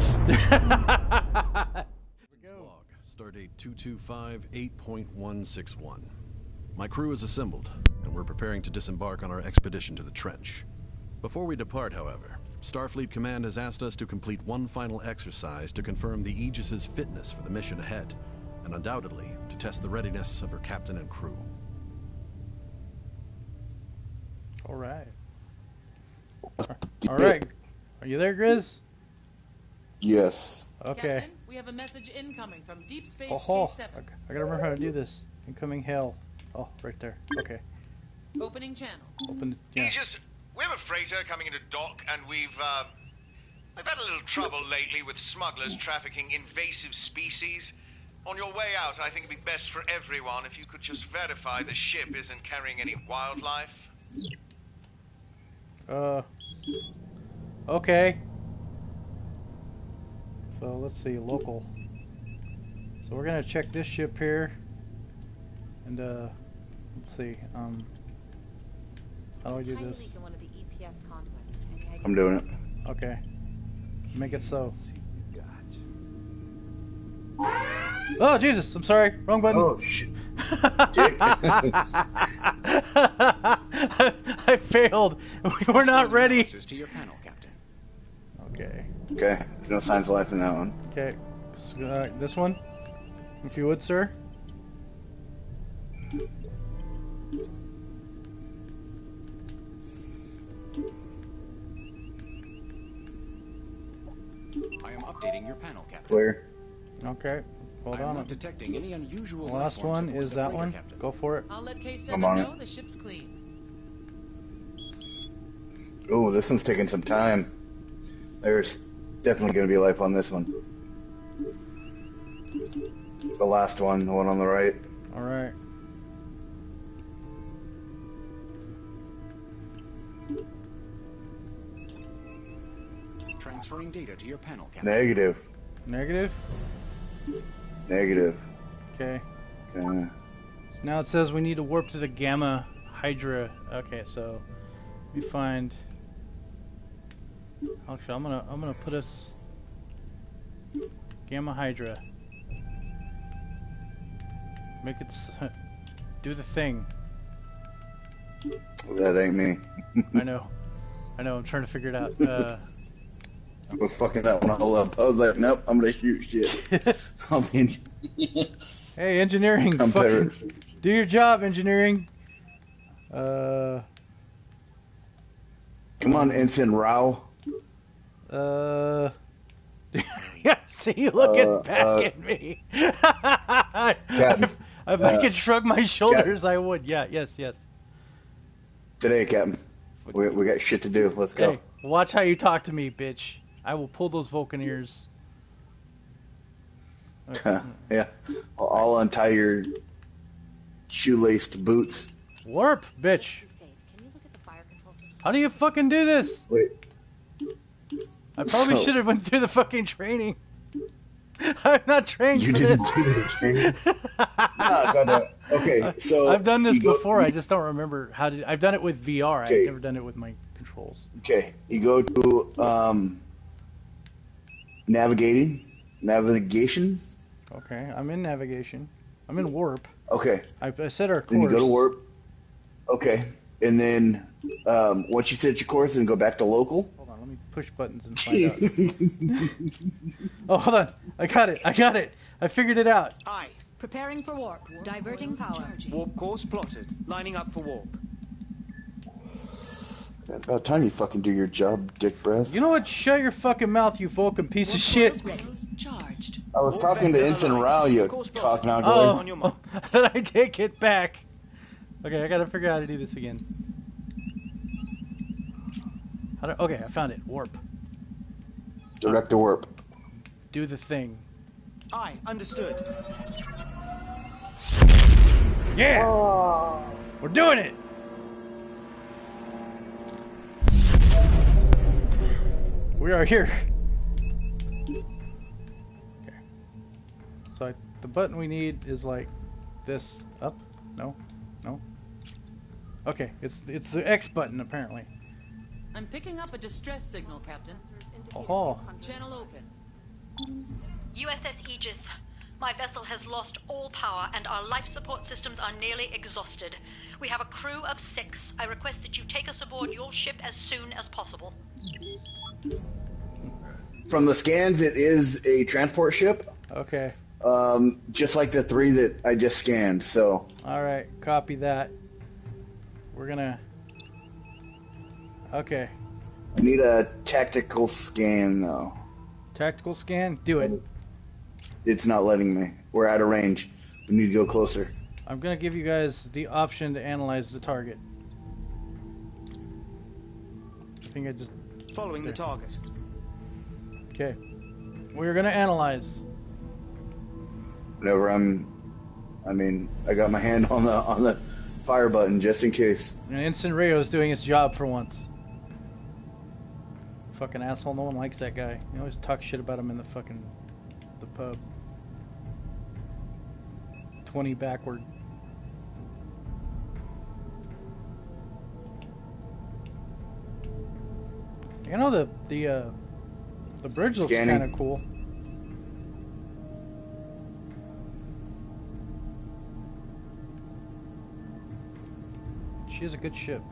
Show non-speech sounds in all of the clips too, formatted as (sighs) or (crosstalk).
You (laughs) killed. Log, stardate 225-8.161. My crew is assembled, and we're preparing to disembark on our expedition to the trench. Before we depart, however, Starfleet Command has asked us to complete one final exercise to confirm the Aegis's fitness for the mission ahead, and undoubtedly to test the readiness of her captain and crew. All right. All right. Are you there, Grizz? Yes. Okay. Captain, we have a message incoming from Deep Space Oh, ho. K7. I I gotta remember how to do this. Incoming hail. Oh, right there. Okay. Opening channel. Open. Yeah. Aegis, we have a freighter coming into dock, and we've, uh, we've had a little trouble lately with smugglers trafficking invasive species. On your way out, I think it'd be best for everyone if you could just verify the ship isn't carrying any wildlife. Uh. Okay. So let's see, local. So we're gonna check this ship here, and uh, let's see. Um, how do I do Tiny this? leak in one of the EPS conduits. Any idea? I'm doing it. Okay. Make it so. Oh Jesus! I'm sorry. Wrong button. Oh shit. (laughs) (laughs) I failed. We (laughs) were not ready. To your panel, Captain. Okay. Okay. There's no signs of life in that one. Okay. So, uh, this one, if you would, sir. I am updating your panel, Captain. Clear. Okay. Hold on. I am on. not detecting any unusual The last one is that freighter, one. Captain. Go for it. I'll let K7 I'm on know it. the ship's clean. Oh, this one's taking some time. There's definitely going to be life on this one. The last one, the one on the right. All right. Transferring data to your panel, Captain. Negative. Negative. Negative. Okay. Okay. So now it says we need to warp to the Gamma Hydra. Okay, so we find. Actually, I'm gonna I'm gonna put us Gamma Hydra. Make it s- (laughs) do the thing. That ain't me. (laughs) I know, I know. I'm trying to figure it out. Uh, I was fucking that one all up. I was like, nope, I'm gonna shoot shit. (laughs) Be in- hey, engineering, I'm fucking do your job, engineering. Uh, Come on, Ensign Rao. Uh. (laughs) yeah, see you looking Uh, back uh, at me. (laughs) Captain, if I uh, could shrug my shoulders, I would. Yeah, yes, yes. Today, Captain. We, we got shit to do. Let's go. Hey, watch how you talk to me, bitch. I will pull those Vulcan ears. (laughs) yeah. I'll, I'll untie your shoelaced boots. Warp, bitch. Be safe. Can you look at the fire control system? How do you fucking do this? Wait. I probably So- should have went through the fucking training. (laughs) I'm not trained You didn't this. do the training. (laughs) Goddamn. Okay, so I've done this go- before. I just don't remember how to. I've done it with VR. Okay. I've never done it with my controls. Okay, you go to um, navigating, navigation. Okay, I'm in navigation. I'm in warp. Okay, I, I set our course. then you go to warp. Okay, and then um, once you set your course, then go back to local. Hold on, let me push buttons and find out. (laughs) oh, hold on. I got it. I got it. I figured it out. Aye. Preparing for warp. Diverting power. Warp course plotted. Lining up for warp. About time you fucking do your job, dick breath. You know what? Shut your fucking mouth, you Vulcan piece of shit. Charged. I was talking to Ensign Rao, you cock knocker. Oh, (laughs) then I take it back. Okay, I gotta figure out how to do this again. How do, okay, I found it. Warp. Direct to warp. Do the thing. I understood. Yeah! Oh. We're doing it! We are here. Okay. So I, the button we need is like this. Up? No? No? Okay, it's it's the X button apparently. I'm picking up a distress signal, Captain. Oh, Channel open. USS Aegis. My vessel has lost all power and our life support systems are nearly exhausted. We have a crew of six. I request that you take us aboard your ship as soon as possible. From the scans, it is a transport ship, okay. um, just like the three that I just scanned. So All right, copy that. We're gonna. Okay, I need a tactical scan though. tactical scan. Do it. It's not letting me. We're out of range. We need to go closer. I'm gonna give you guys the option to analyze the target. I think I just. Following the target. Okay. We're gonna analyze. Whenever I'm, I mean, I got my hand on the on the fire button just in case. And Instant Rio's doing his job for once. Fucking asshole, no one likes that guy. You always talk shit about him in the fucking the pub. Twenty backward. You know the the uh the bridge looks kind of cool. She is a good ship.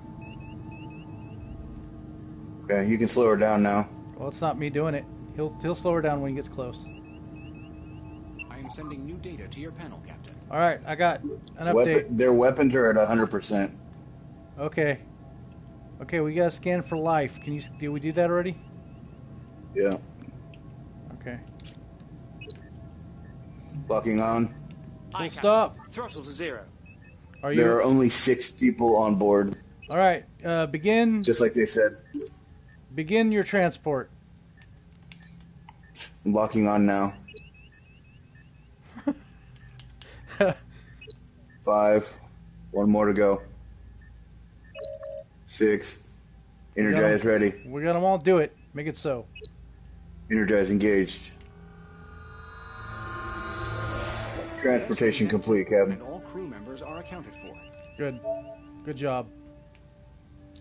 Okay, you can slow her down now. Well, it's not me doing it. He'll he'll slow her down when he gets close. I am sending new data to your panel, Captain. All right, I got an update. Weapon, their weapons are at hundred percent. Okay. Okay, we got to scan for life. Can you? Did we do that already? Yeah, Okay. locking on. Aye, Full stop. Throttle to zero. Are you... There are only six people on board, All right. Uh, begin. just like they said. Begin your transport. Locking on now. (laughs) Five. One more to go. Six. Energize ready. We got them all. Do it. Make it so. Energize engaged. Transportation complete, Captain. And all crew members are accounted for. Good. Good job.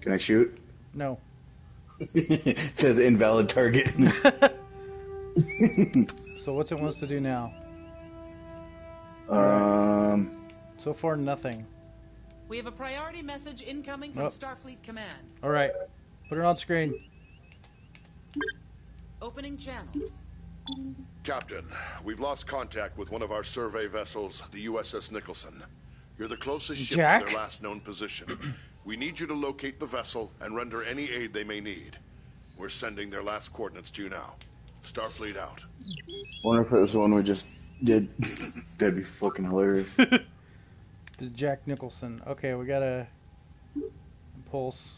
Can I shoot? No. Says invalid target. (laughs) So what's it wants to do now? um, So far, nothing. We have a priority message incoming from Oh. Starfleet Command. All right. Put it on screen. Opening channels. Captain, we've lost contact with one of our survey vessels, the USS Nicholson. You're the closest ship Jack? to their last known position. We need you to locate the vessel and render any aid they may need. We're sending their last coordinates to you now. Starfleet out. wonder if it was the one we just did. (laughs) That'd be fucking hilarious. (laughs) To Jack Nicholson. Okay, we got a pulse.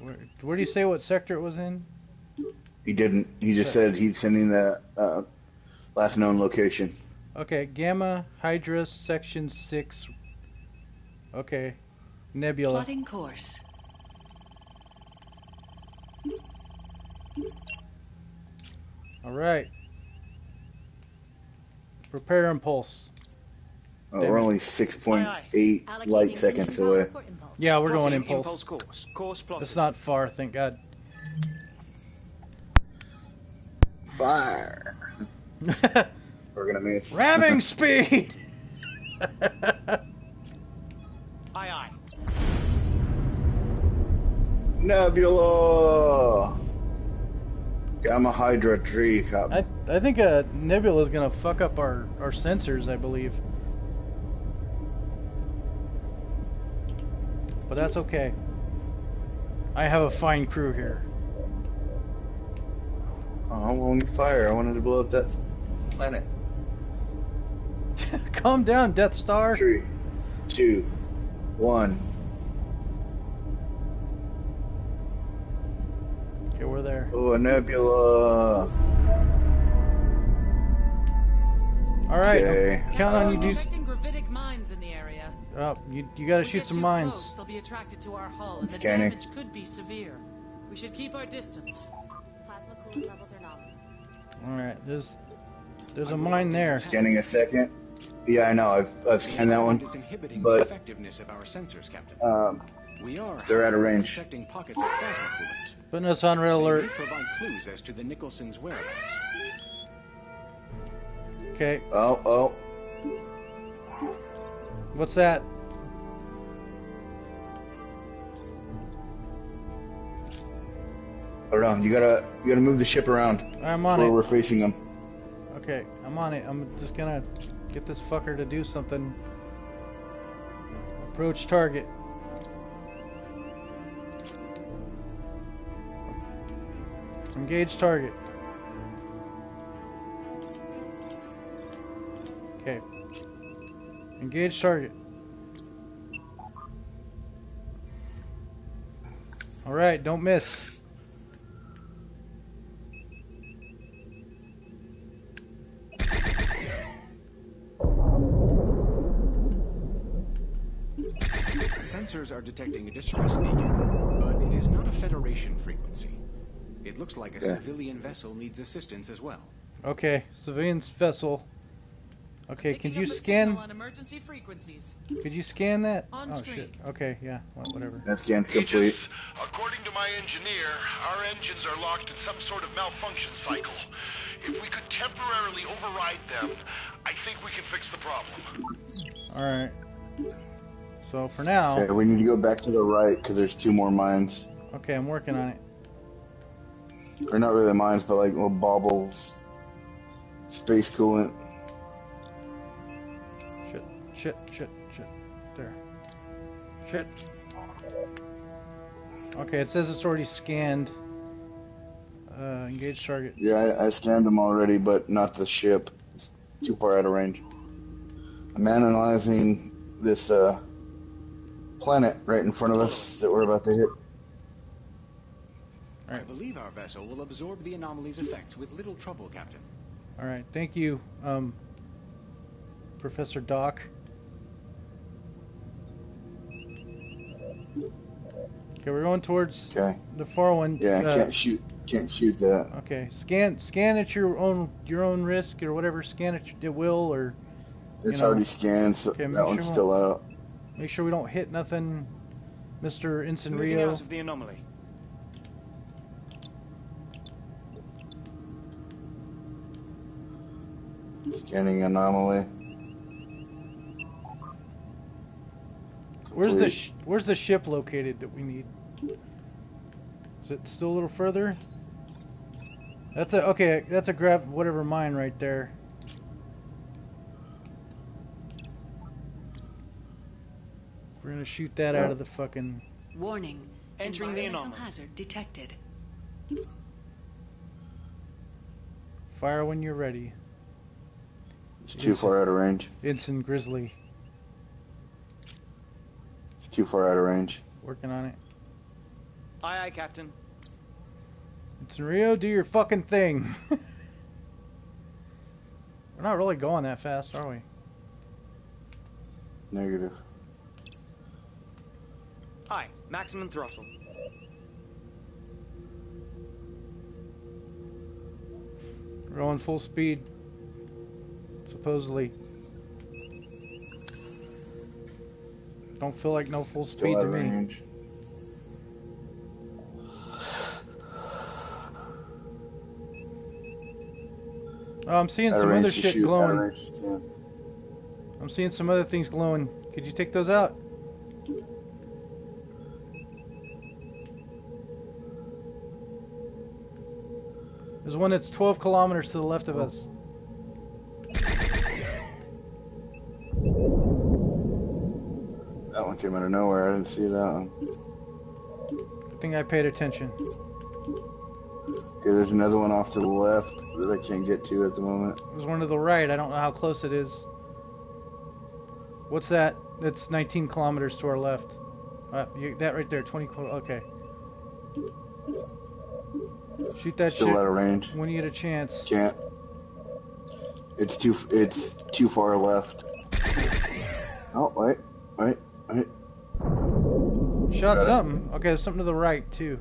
Where, where do you say what sector it was in? He didn't. He just said he's sending the uh, last known location. Okay, Gamma Hydra Section 6. Okay. Nebula. Plotting course. Alright. Prepare impulse. Damn oh, we're only 6.8 light seconds away. Yeah, we're going impulse. impulse course. Course plotted. It's not far, thank God. Fire. (laughs) We're gonna miss. Ramming (laughs) speed! (laughs) Aye, aye. Nebula. Gamma Hydra tree, Captain. I, I think uh, Nebula is gonna fuck up our, our sensors, I believe. But that's okay. I have a fine crew here. Oh, I wanted fire. I wanted to blow up that planet. (laughs) Calm down, Death Star. Three, two, one. Okay, we're there. Oh, a nebula. All right, Okay. I'm counting on you, dudes. Detecting gravitic mines in the area. Oh, you, you gotta we shoot some mines. Close, they'll be attracted to our hull, and the Scanning. damage could be severe. We should keep our distance. Plasma cooling levels are nominal. All right, there's there's a mine there. Scanning a second. Yeah, I know. I've, I've scanned that one. Is inhibiting But- the effectiveness of our sensors, Captain. Um, We are They're out of range. detecting pockets of plasma coolant. Putting us on red alert. provide clues as to the Nicholson's whereabouts. Okay, Oh, oh. what's that? Hold on. You gotta, you gotta move the ship around I'm on where it. we're facing them. Okay, I'm on it. I'm just gonna get this fucker to do something. Approach target. Engage target. Okay. Engage target. Alright, don't miss. Sensors are detecting a distress beacon, but it is not a Federation frequency. It looks like a Yeah. civilian vessel needs assistance as well. Okay, civilian's vessel. Okay, Picking could you scan? on emergency frequencies. Could you scan that? On oh screen. shit. Okay, yeah, whatever. That scan's complete. Aegis, according to my engineer, our engines are locked in some sort of malfunction cycle. If we could temporarily override them, I think we can fix the problem. All right. So for now, Okay, we need to go back to the right because there's two more mines. okay, I'm working on it. Or not really mines, but like little baubles. Space coolant. Shit, shit, shit, shit. There. Shit. Okay, it says it's already scanned. Uh, engage target. Yeah, I, I scanned them already, but not the ship. It's too far out of range. I'm analyzing this uh, planet right in front of us that we're about to hit. I believe our vessel will absorb the anomaly's effects with little trouble, Captain. All right, thank you, um, Professor Doc. Okay, we're going towards Okay. the far one. Yeah, I uh, can't shoot. Can't shoot that. Okay, scan scan at your own your own risk or whatever. Scan at your will or It's know, already scanned, so Okay, make that one's sure we still out. Make sure we don't hit nothing, Mister Ensign Moving Rio. out of the anomaly. Scanning anomaly. Where's the sh- Where's the ship located that we need? Is it still a little further? That's a okay. That's a grab whatever mine right there. We're gonna shoot that out of the fucking. Warning. Entering the environmental anomaly. hazard detected. Fire when you're ready. It's too far out of range. Ensign Grizzly, It's too far out of range. working on it. Aye, aye, Captain. Ensign Rio, do your fucking thing. (laughs) We're not really going that fast, are we? Negative. Aye, maximum throttle. We're going full speed. Supposedly. Don't feel like no full speed to of me. range. Oh, I'm seeing some other shit shoot, glowing. range to. I'm seeing some other things glowing. Could you take those out? There's one that's 12 kilometers to the left of us. That one came out of nowhere. I didn't see that one. I think I paid attention. Okay, there's another one off to the left that I can't get to at the moment. There's one to the right. I don't know how close it is. What's that? That's 19 kilometers to our left. Uh, you, that right there, 20 kilo. Okay. Shoot that Still shit out of range. when you get a chance. Can't. It's too. It's too far left. Oh wait, wait, wait. Shot Got it. something. Okay, there's something to the right too.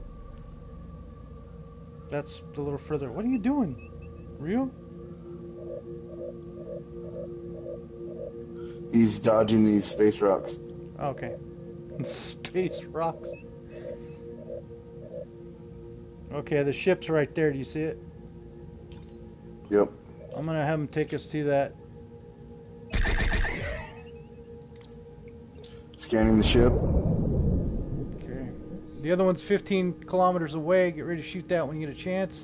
That's a little further. What are you doing? Real? He's dodging these space rocks. Okay. (laughs) Space rocks. Okay, the ship's right there. Do you see it? Yep. I'm gonna have him take us to that. Scanning the ship. Okay. The other one's 15 kilometers away. Get ready to shoot that when you get a chance.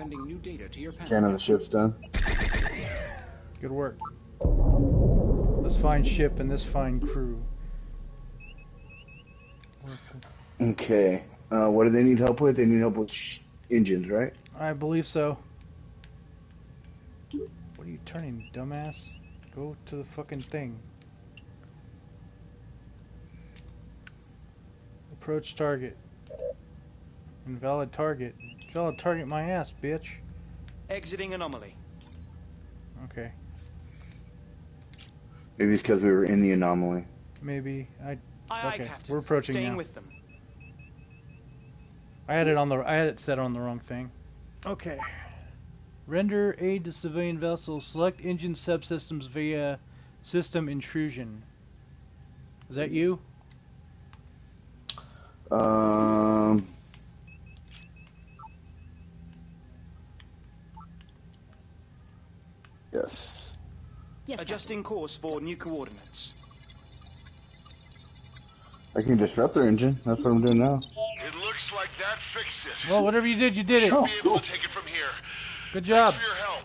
Sending new data to your panel. Scanning the ship's done. Good work. This fine ship and this fine crew. Okay. Uh, what do they need help with? They need help with sh- engines, right? I believe so. What are you turning, dumbass? Go to the fucking thing. Approach target. Invalid target. Invalid target my ass, bitch. Exiting anomaly. Okay. Maybe it's because we were in the anomaly. Maybe. I Aye, aye. Captain. We're approaching Staying now. with them. I had it on the I had it set on the wrong thing. Okay. Render aid to civilian vessels. Select engine subsystems via system intrusion. Is that you? Um. Yes. Yes, Adjusting course for new coordinates. I can disrupt their engine. That's what I'm doing now. It looks like that fixed it. Well, whatever you did, you did it. Oh, Be able cool. to take it from here. Good job. Thanks for your help.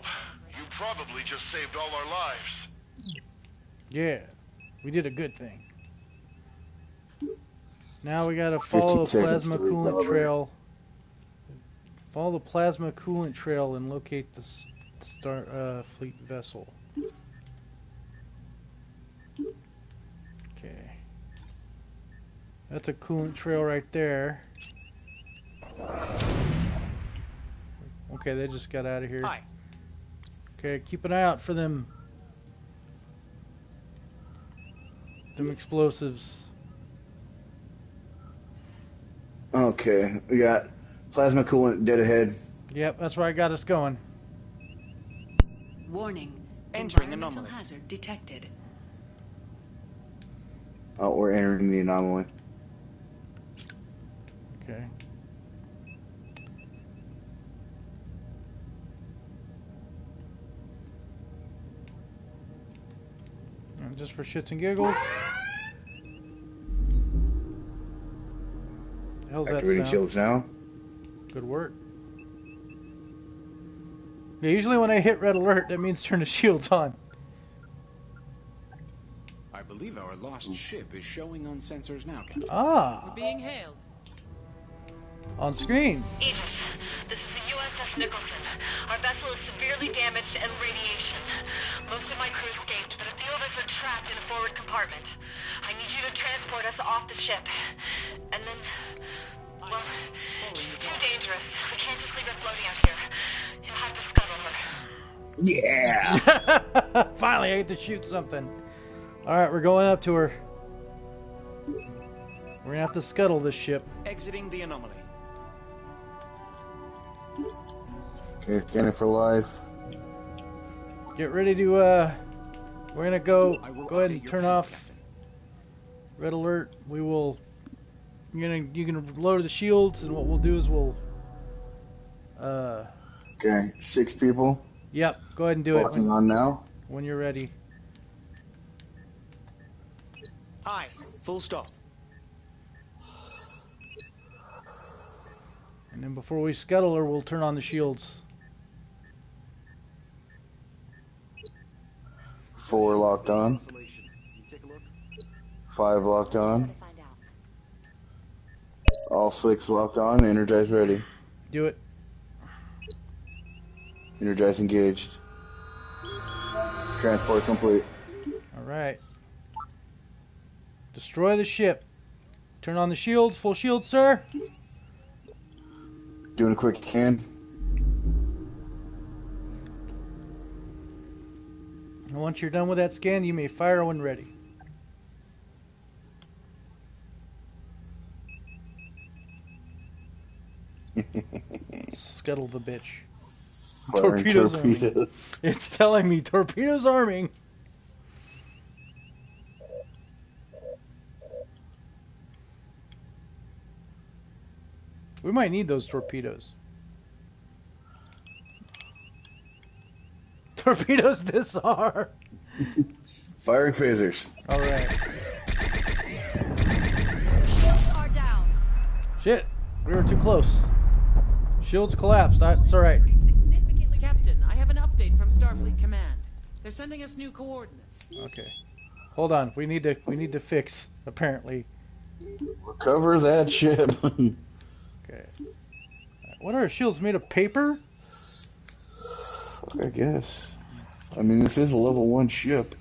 You probably just saved all our lives. Yeah, we did a good thing. Now we gotta follow the plasma coolant trail. Follow the plasma coolant trail and locate the s- star uh, fleet vessel. Okay. That's a coolant trail right there. Okay, they just got out of here. Aye. Okay, keep an eye out for them. Them explosives. Okay. We got plasma coolant dead ahead. Yep, that's where I got us going. Warning. Entering environmental anomaly. hazard detected. Uh, oh, we're entering the anomaly. Okay. And just for shits and giggles. The hell's that Activating sound? shields now. Good work. Yeah, usually when I hit red alert, that means turn the shields on. I believe our lost ship is showing on sensors now, Captain. Ah, We're Being hailed. on screen. Aegis, this is the USS Nicholson. Our vessel is severely damaged and radiation. Most of my crew escaped, but a few of us are trapped in the forward compartment. I need you to transport us off the ship. And then... Well, she's too dangerous. We can't just leave her floating out here. You'll have to scuttle her. Yeah. (laughs) Finally, I get to shoot something. All right, we're going up to her. We're gonna have to scuttle this ship. Exiting the anomaly. Okay, scanning for life. Get ready to. uh We're gonna go. Go ahead and turn off red alert. We will. You're gonna. You can lower the shields, and what we'll do is we'll. Uh. Okay, six people. Yep. Go ahead and do it Walking on now. when you're ready. Aye. Full stop. And then before we scuttle her, we'll turn on the shields. Four locked on. Five locked on. All six locked on. Energize ready. Do it. Energize engaged. Transport complete. All right. Destroy the ship. Turn on the shields. Full shield, sir. Doing a quick can. And once you're done with that scan, you may fire when ready. Scuttle the bitch. Firing Torpedoes arming. (laughs) It's telling me torpedoes arming. We might need those torpedoes. (laughs) Torpedoes disarm. Firing phasers. All right. Shields are down. Shit, we were too close. Shields collapsed. That's all right. Captain, I have an update from Starfleet hmm. Command. They're sending us new coordinates. Okay. Hold on. We need to. We need to fix. Apparently. Recover that ship. (laughs) Okay. What are shields made of? Paper? I guess. I mean, this is a level one ship.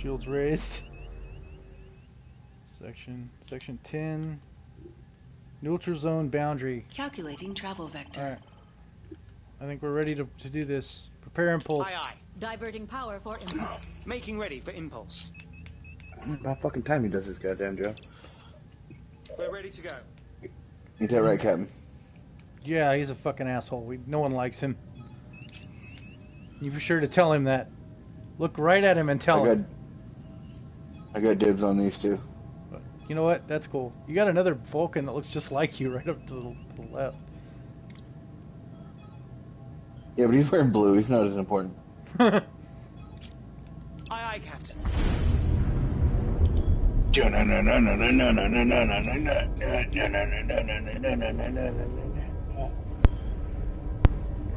Shields raised. Section. Section ten. Neutral zone boundary. Calculating travel vector. All right. I think we're ready to, to do this. Prepare impulse. Aye, aye. Diverting power for impulse. (clears throat) Making ready for impulse. About fucking time he does this goddamn job. We're ready to go. Ain't that right, Captain? Yeah, he's a fucking asshole. We, no one likes him. You be sure to tell him that. Look right at him and tell I him. got, I got dibs on these two. You know what? That's cool. You got another Vulcan that looks just like you (laughs) right up to the, to the left. Yeah, but he's wearing blue. He's not as important. (laughs) Aye, aye, Captain. (laughs)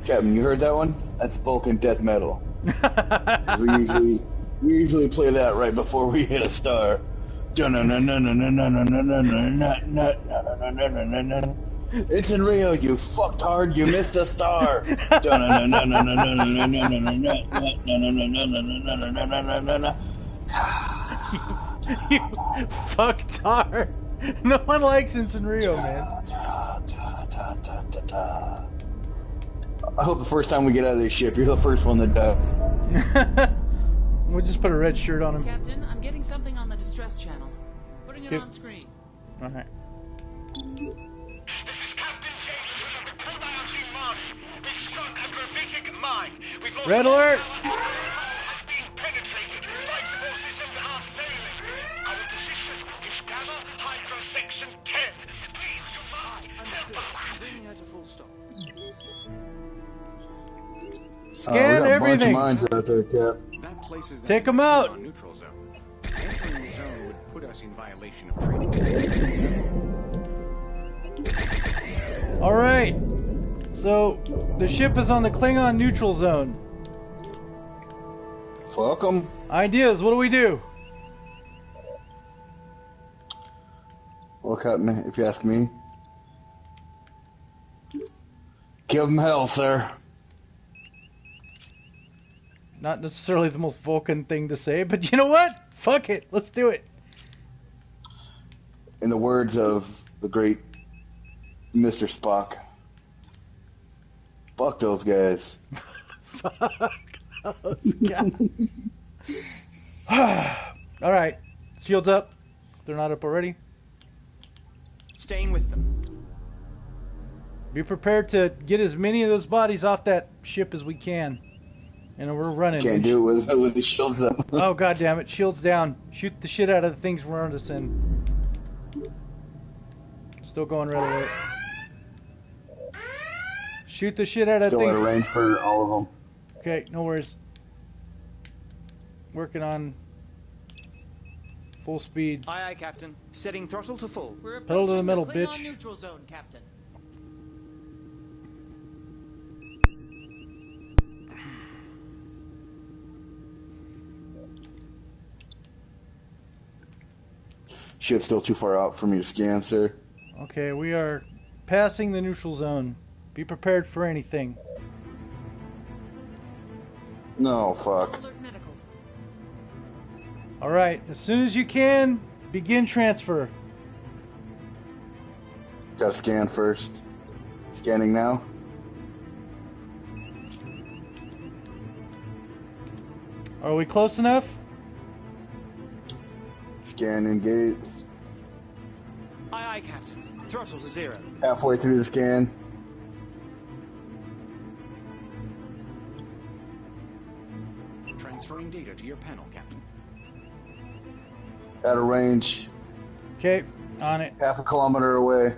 Captain, you heard that one? That's Vulcan death metal. 'Cause we usually we usually play that right before we hit a star. (laughs) It's in Rio, you fucked hard, you missed a star. (laughs) you fucktard. No one likes Ensign Rio, man. I hope the first time we get out of this ship, you're the first one that does. (laughs) We'll just put a red shirt on him. Captain, I'm getting something on the distress channel. Putting it Yep. on screen. Alright. This is Captain Jameson of the Kobayashi Maru. We've struck a gravitic mine. We've lost Red alert! power. Has penetrated. Life support systems are failing. Our position is Gamma Hydra Section 10. Please, you must Understood. Bring her to full stop. Uh, we Scan got a bunch of mines out there, Cap. That places them Take in 'em the out. Klingon neutral zone. Entering the zone would put us in violation of treaty. Alright. So, the ship is on the Klingon neutral zone. Fuck 'em. Ideas, what do we do? Well, Captain, if you ask me, give 'em hell, sir. Not necessarily the most Vulcan thing to say, but you know what? Fuck it. Let's do it. In the words of the great Mr. Spock, fuck those guys. (laughs) (sighs) Alright. Shields up. They're not up already. Staying with them. Be prepared to get as many of those bodies off that ship as we can. And we're running. Can't do it with with the shields up. (laughs) Oh god damn it! Shields down. Shoot the shit out of the things around us and still going right away. Shoot the shit out of Still out things. of range for all of them. Okay, no worries. Working on full speed. Aye, aye, Captain. Setting throttle to full. We're Pedal to the approaching metal, Klingon bitch. neutral zone, Captain. Ship's still too far out for me to scan, sir. Okay, we are passing the neutral zone. Be prepared for anything. No, fuck. Alright, as soon as you can, begin transfer. Gotta scan first. Scanning now. Are we close enough? Scan engage. Aye, aye, Captain. Throttle to zero. Halfway through the scan. Transferring data to your panel, Captain. Out of range. Okay, on it. Half a kilometer away.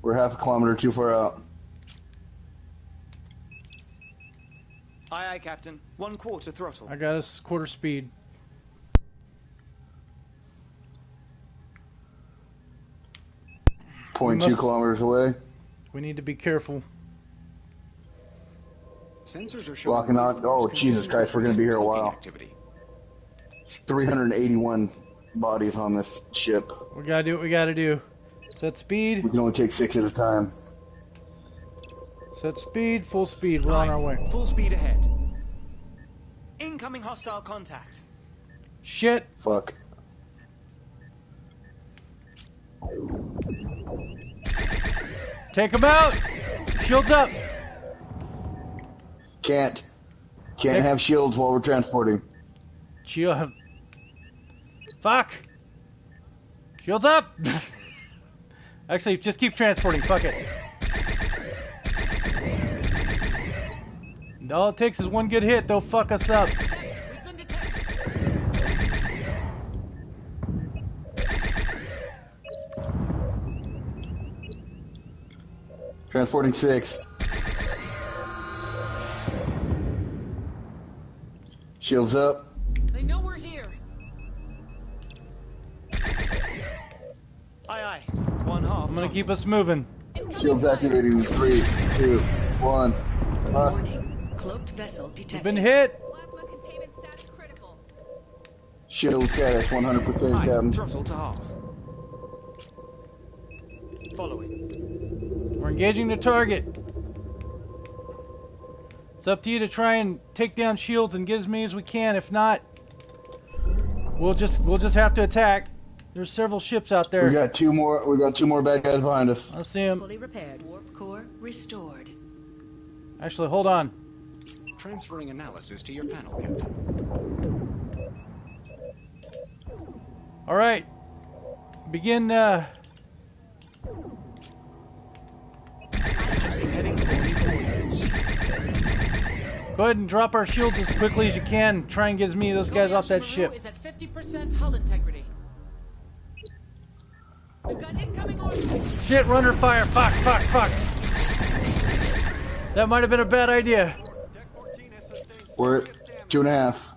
We're half a kilometer too far out. Aye, aye, Captain. One quarter throttle. I got us quarter speed. Point We two must- kilometers away. We need to be careful. Sensors are showing Locking on. Oh, Jesus Christ, we're gonna be here a while. Activity. It's 381 bodies on this ship. We gotta do what we gotta do. Set speed. We can only take six at a time. Set speed. Full speed. We're on our way. Full speed ahead. Incoming hostile contact. Shit. Fuck. Take him out. Shields up. Can't. Can't have shields while we're transporting. Shield. Fuck. Shields up. (laughs) Actually, just keep transporting. Fuck it. All it takes is one good hit. They'll fuck us up. We've been detected. Transporting six. Shields up. They know we're here. Aye, aye. One half. I'm gonna keep us moving. Shields activating. in Three, two, one. Fuck. Uh, Warning. Cloaked vessel We've detected. been hit. Plasma containment status critical. Shield status 100% Aye, Captain. throttle to half. Following. We're engaging the target. It's up to you to try and take down shields and get as many as we can. If not, we'll just we'll just have to attack. There's several ships out there. We got two more. We got two more bad guys behind us. I see them. Fully repaired. Warp core restored. Actually, hold on. Transferring analysis to your panel, Captain. All right. Begin. Uh, heading for new coordinates. go ahead and drop our shields as quickly as you can. Try and get as many of those guys off that ship. Maru is at 50% hull integrity. We've got incoming orders. Shit, runner fire. Fuck, fuck, fuck. That might have been a bad idea. We're at two and a half.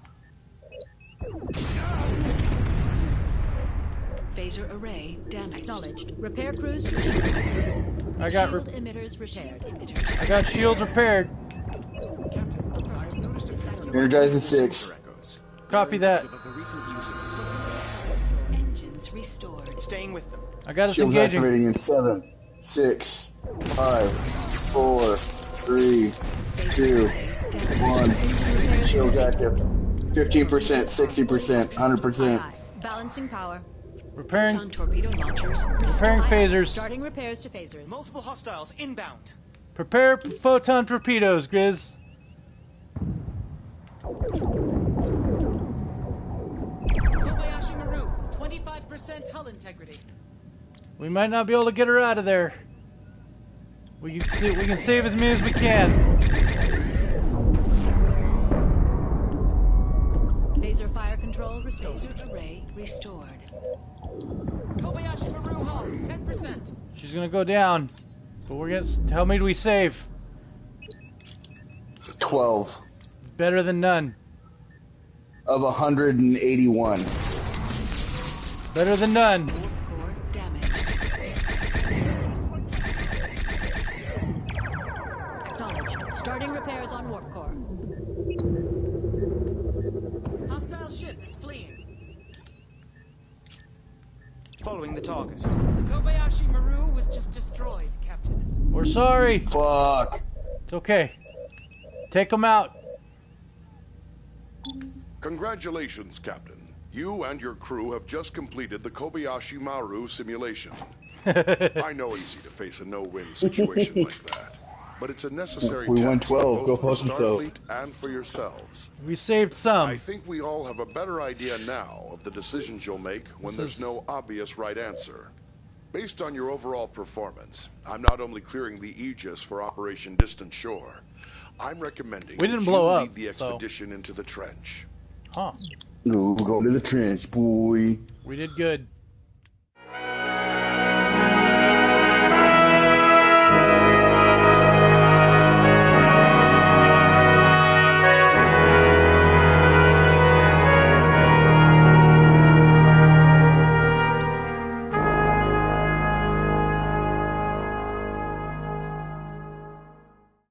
Phaser array damaged. Acknowledged. Repair crews to shield emitters. I got Shield re- emitters repaired. I got shields repaired. Captain, I have noticed a pattern of Energizing six. Copy that. indicative of the recent use of Engines restored. Staying with them. I got us Shields engaging. activating in seven, six, five, four, three, two, one. Shields active. 15%, 60%, 100%. Aye, aye. Balancing power. Repairing. Photon torpedo launchers Preparing Aye, aye. phasers. Starting repairs to phasers. Multiple hostiles inbound. Prepare photon torpedoes, Grizz. Kobayashi Maru, 25% hull integrity. We might not be able to get her out of there. We can see, we can save as many as we can. She's gonna go down. But we're gonna. How many do we save? 12 Better than none. of 181. Better than none. Warp core damaged. Acknowledged. Starting repairs on warp core. Hostile ship is fleeing. Following the target. The Kobayashi Maru was just destroyed, Captain. We're sorry. Fuck. It's okay. Take them out. Congratulations, Captain. You and your crew have just completed the Kobayashi Maru simulation. (laughs) I know easy to face a no-win situation like that, but it's a necessary We task won 12, go both for fuck yourself. Starfleet and for yourselves. We saved some. I think we all have a better idea now of the decisions you'll make when there's no obvious right answer. Based on your overall performance, I'm not only clearing the Aegis for Operation Distant Shore, I'm recommending We didn't that blow you up, lead the so- expedition into the trench. Huh. No, go to the trench, boy. We did good.